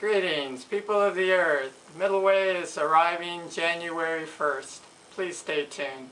Greetings, people of the earth. Middleway is arriving January 1st. Please stay tuned.